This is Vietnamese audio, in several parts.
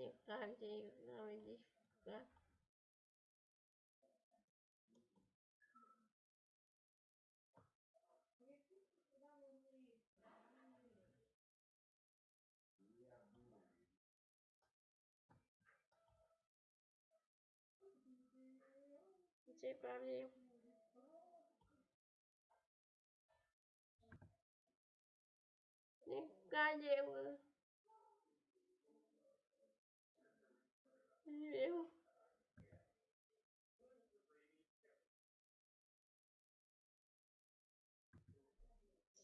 tym bardziej mamy dziś wkład. Gdzie bardziej Niech kanie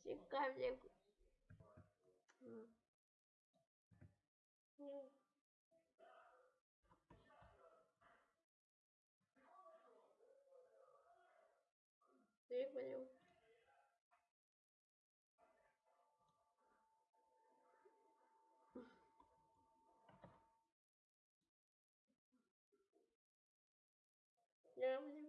Цікаві. М. М. Цікаві. Я вів.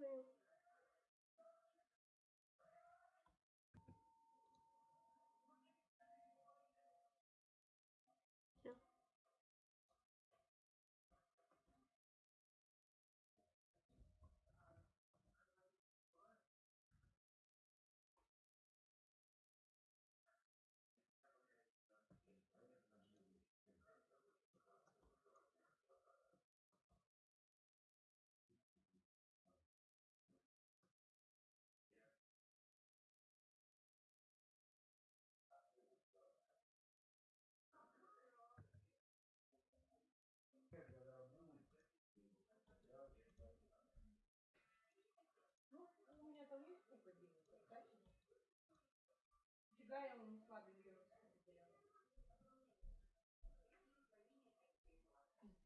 ganha um quadrinho.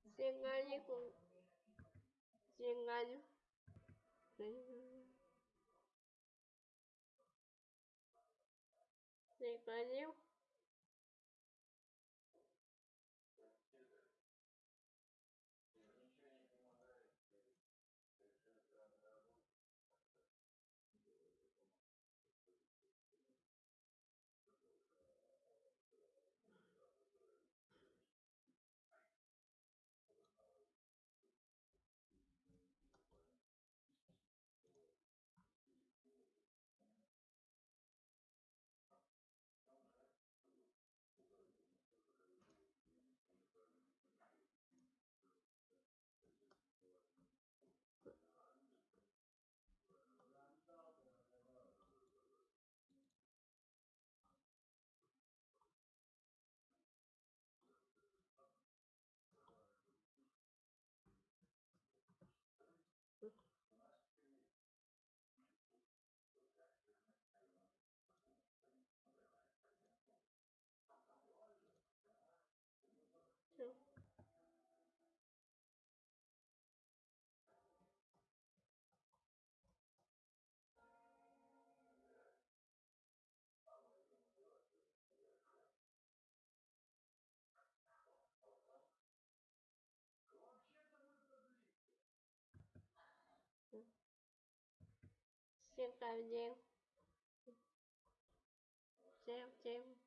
Você ganha com. Você ganha. tay mình gieo gieo gieo